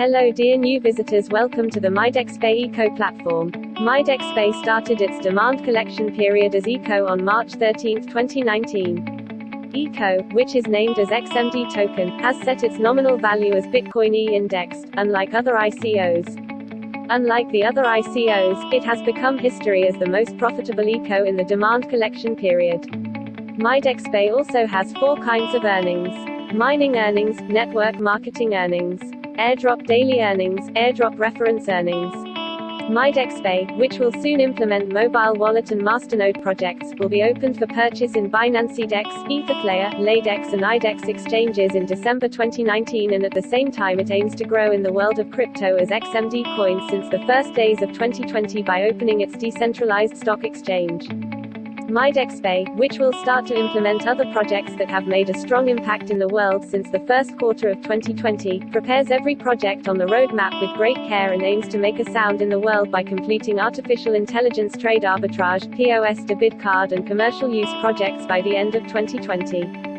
Hello dear new visitors welcome to the MyDexPay ICO platform. MyDexPay started its demand collection period as ICO on March 13, 2019. ICO, which is named as XMD token, has set its nominal value as Bitcoin E indexed, unlike other ICOs. Unlike the other ICOs, it has become history as the most profitable ICO in the demand collection period. MyDexPay also has four kinds of earnings. Mining earnings, network marketing earnings, airdrop daily earnings, airdrop reference earnings. MyDexPay, which will soon implement mobile wallet and masternode projects, will be opened for purchase in Binance Dex, Etherflare, Ladex and IDEX exchanges in December 2019 and at the same time it aims to grow in the world of crypto as XMD Coin since the first days of 2020 by opening its decentralized stock exchange. MyDexPay, which will start to implement other projects that have made a strong impact in the world since the first quarter of 2020, prepares every project on the roadmap with great care and aims to make a sound in the world by completing artificial intelligence trade arbitrage, POS to bid card and commercial use projects by the end of 2020.